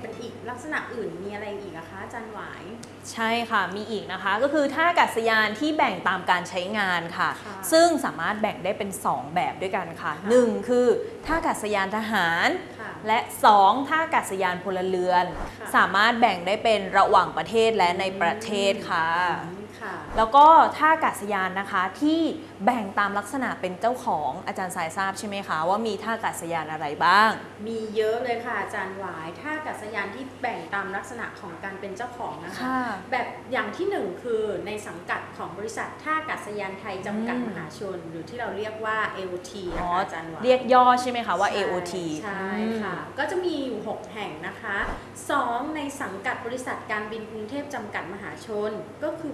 เป็นอีกลักษณะอื่นมีอะไรอีกอะคะจันหวาย ใช่ค่ะมีอีกนะคะ ก็คือท่าอากาศยานที่แบ่งตามการใช้งานค่ะคะซึ่งสามารถแบ่งได้เป็น 2 แบบด้วยกันค่ะ ค่ะ 1 คือท่าอากาศยานทหาร ค่ะ และ 2 ท่าอากาศยานพลเรือนสามารถแบ่งได้เป็นระหว่างประเทศและในประเทศค่ะค่ะ แล้วก็ท่าอากาศยานนะคะที่ แบ่งตามลักษณะเป็นเจ้าของอาจารย์สายทราบใช่ไหมคะ ว่ามีท่าอากาศยานอะไรบ้าง มีเยอะเลยค่ะอาจารย์หวายท่าอากาศยานที่แบ่งตามลักษณะของการเป็นเจ้าของนะคะ ค่ะแบบอย่างที่หนึ่งคือในสังกัดของบริษัทท่าอากาศยานไทยจำกัดอืม มหาชน หรือที่เราเรียกว่า AOT อ๋นะอคะอาจารย์หวาย เรียกย่อใช่ไหมคะว่าใช่ AOT ใช่ค่ะ ก็จะมีอยู่ 6 แห่งนะคะ 2 ในสังกัดบริษัทการบินกรุงเทพจำกัดมหาชน ก็คือ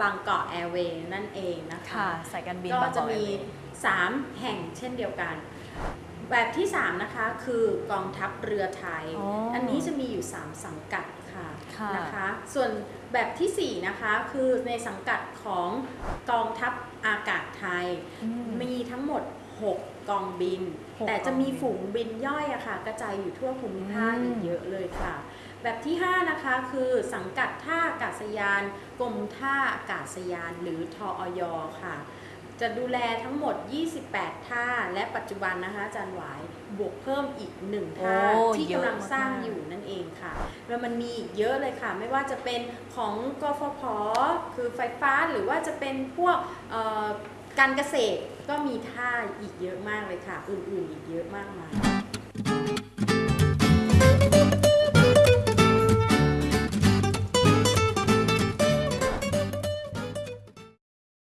บางกอกแอร์เวย์นั่นเองนะคะค่ะสายการบินก็บางกจะอกแอมีร์เวย์3แห่งเช่นเดียวกัน แบบที่ 3 นะคะคือกองทัพเรือไทยอ๋ออัอันนี้จะมีอยู่ 3 สังกัดค่ะค่ะนะคะ ส่วนแบบทีสี่ 4 นะคะคือในสังกัดของกองทัพอากาศไทยอืมมีทั้งหมด 6กองบินหกแต่จะมีกองบินฝูงบินย่อยอะค่ะ กระจายอยู่ทั่วภูมิภาคอืมอีกเยอะเลยค่ะ แบบที่ 5 นะคะ คือสังกัดท่าอากาศยาน กรมท่าอากาศยาน หรือทออยค่ะ จะดูแลทั้งหมด 28 ท่า และปัจจุบันนะคะอาจารย์หวายบวกเพิ่มอีก1ท่าโอ้ที่เยอะกำลังสร้างมากๆอยู่นั่นเองค่ะ แล้วมันมีอีกเยอะเลยค่ะ ไม่ว่าจะเป็นของกฟผคือไฟฟ้าหรือว่าจะเป็นพวกเอ่อการเกษตรก็มีท่าอีกเยอะมากเลยค่ะ อื่นๆอีกเยอะมากมาย